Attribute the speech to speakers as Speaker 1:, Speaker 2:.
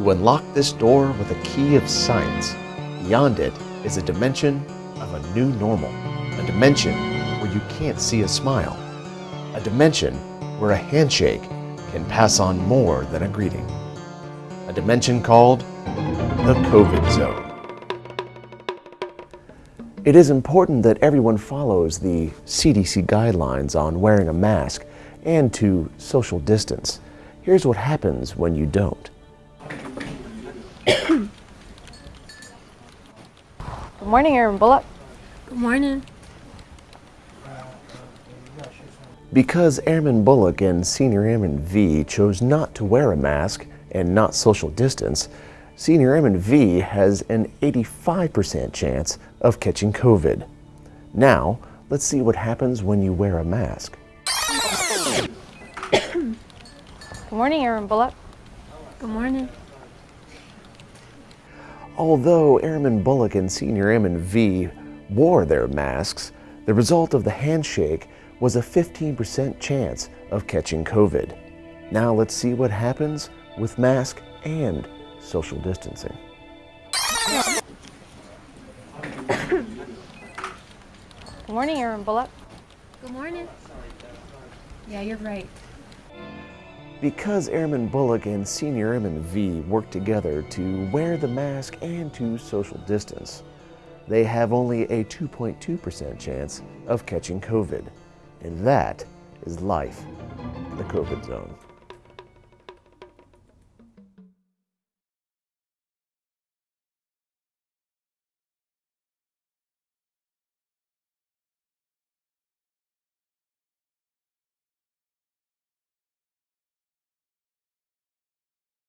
Speaker 1: You unlock this door with a key of science. Beyond it is a dimension of a new normal, a dimension where you can't see a smile, a dimension where a handshake can pass on more than a greeting, a dimension called the COVID zone. It is important that everyone follows the CDC guidelines on wearing a mask and to social distance. Here's what happens when you don't.
Speaker 2: Good morning, Airman Bullock.
Speaker 3: Good morning.
Speaker 1: Because Airman Bullock and Senior Airman V chose not to wear a mask and not social distance, Senior Airman V has an 85% chance of catching COVID. Now, let's see what happens when you wear a mask.
Speaker 2: Good morning, Airman Bullock.
Speaker 3: Good morning.
Speaker 1: Although Airman Bullock and Senior Airman V wore their masks, the result of the handshake was a 15% chance of catching COVID. Now let's see what happens with mask and social distancing.
Speaker 2: Good morning, Airman Bullock.
Speaker 3: Good morning. Yeah, you're right.
Speaker 1: Because Airman Bullock and Senior Airman V work together to wear the mask and to social distance, they have only a 2.2% chance of catching COVID. And that is life in the COVID zone.